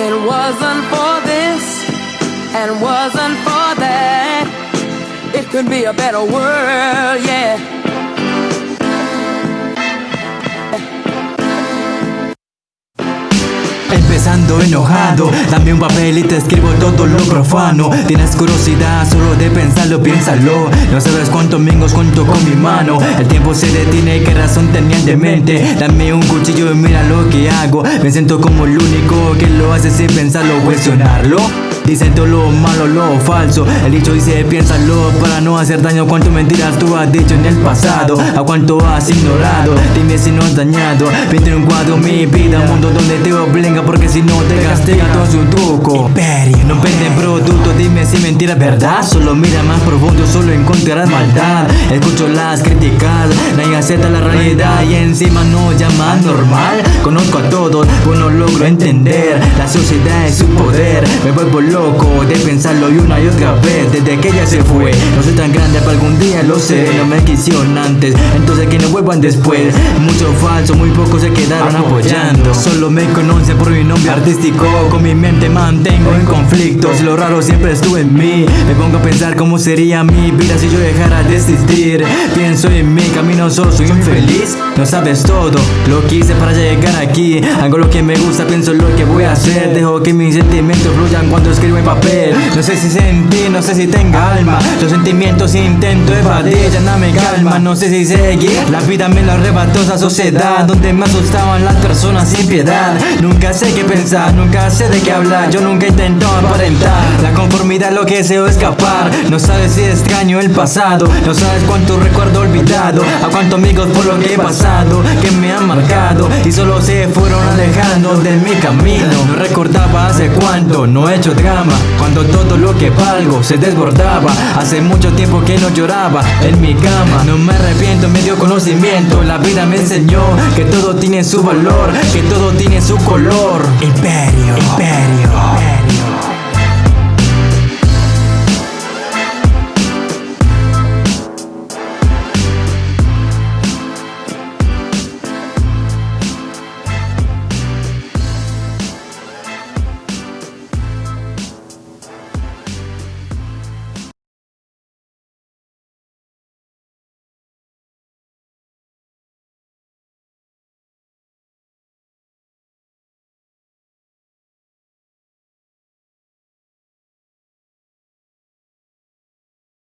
It wasn't for this and wasn't for that, it could be a better world, yeah. Empezando enojado, dame un papel y te escribo todo lo profano. Tienes curiosidad solo de pensarlo, piénsalo. No sabes cuántos mingos cuento con mi mano. El tiempo se detiene, qué razón tenían de mente. Dame un cuchillo y mira lo que hago. Me siento como el único que lo hace sin pensarlo, cuestionarlo Dicen todo lo malo, lo falso. El dicho dice piénsalo para no hacer daño Cuánto mentiras tú has dicho en el pasado. A cuánto has ignorado Dime si no has dañado. Pinta en un cuadro mi vida Un mundo donde te obliga porque si no te castiga todo es un truco. Imperio. No venden productos, dime si mentira verdad. Solo mira más profundo, solo encontrarás maldad. Escucho las críticas, nadie acepta la realidad Y encima no llama normal entender. La sociedad y su poder. Me vuelvo loco de pensarlo y una y otra vez. Desde que ella se fue. No soy tan grande para algún día lo sé. No me quisieron antes. Entonces que no vuelvan después Mucho falso, muy pocos se quedaron apoyando. Solo me conocen por mi nombre artístico. Con mi mente mantengo en conflictos. Lo raro siempre estuvo en mí. Me pongo a pensar cómo sería mi vida si yo dejara de existir. Pienso en mi camino solo soy infeliz. No sabes todo lo que hice para llegar aquí. Hago lo que me gusta, pienso lo que voy a hacer. Dejo que mis sentimientos fluyan cuando escribo en papel. No sé si sentí, no sé si tenga alma. Los sentimientos intento evadir, ya no me calma. No sé si seguir, la vida me lo arrebató esa sociedad Donde me asustaban las personas sin piedad. Nunca sé qué pensar, nunca sé de qué hablar. Yo nunca intento aparentar La conformidad lo que deseo escapar. No sabes si extraño el pasado No sabes cuánto recuerdo olvidado. A cuántos amigos por lo que he pasado Que me han marcado. Y solo se fueron alejando de mi camino. No recordaba hace cuánto, no he hecho drama. Cuando todo lo que valgo se desbordaba. Hace mucho tiempo que no lloraba en mi cama. No me arrepiento, me dio conocimiento. La vida me enseñó que todo tiene su valor Que todo tiene su color.